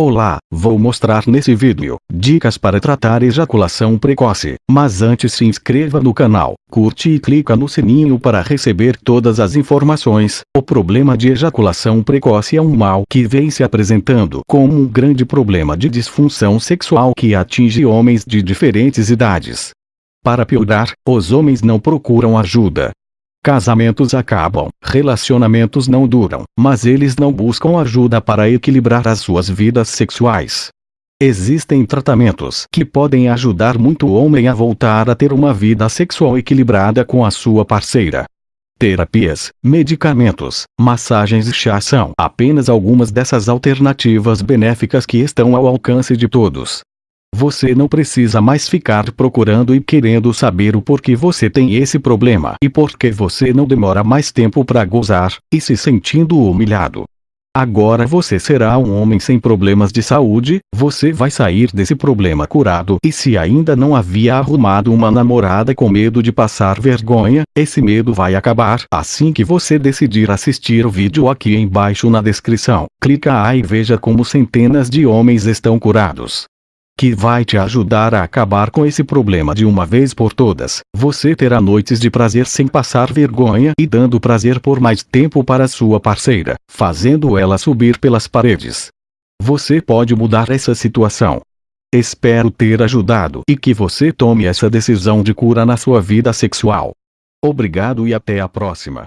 Olá, vou mostrar nesse vídeo, dicas para tratar ejaculação precoce, mas antes se inscreva no canal, curte e clica no sininho para receber todas as informações. O problema de ejaculação precoce é um mal que vem se apresentando como um grande problema de disfunção sexual que atinge homens de diferentes idades. Para piorar, os homens não procuram ajuda, Casamentos acabam, relacionamentos não duram, mas eles não buscam ajuda para equilibrar as suas vidas sexuais. Existem tratamentos que podem ajudar muito o homem a voltar a ter uma vida sexual equilibrada com a sua parceira. Terapias, medicamentos, massagens e chá são apenas algumas dessas alternativas benéficas que estão ao alcance de todos. Você não precisa mais ficar procurando e querendo saber o porquê você tem esse problema e por que você não demora mais tempo para gozar, e se sentindo humilhado. Agora você será um homem sem problemas de saúde, você vai sair desse problema curado e se ainda não havia arrumado uma namorada com medo de passar vergonha, esse medo vai acabar assim que você decidir assistir o vídeo aqui embaixo na descrição. Clica aí e veja como centenas de homens estão curados que vai te ajudar a acabar com esse problema de uma vez por todas. Você terá noites de prazer sem passar vergonha e dando prazer por mais tempo para sua parceira, fazendo ela subir pelas paredes. Você pode mudar essa situação. Espero ter ajudado e que você tome essa decisão de cura na sua vida sexual. Obrigado e até a próxima.